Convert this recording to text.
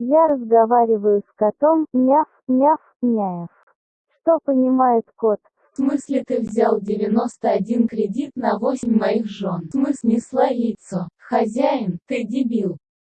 Я разговариваю с котом, няв, няв, няев. Что понимает кот? В смысле ты взял 91 кредит на 8 моих жен? В смысле снесла яйцо? Хозяин, ты дебил.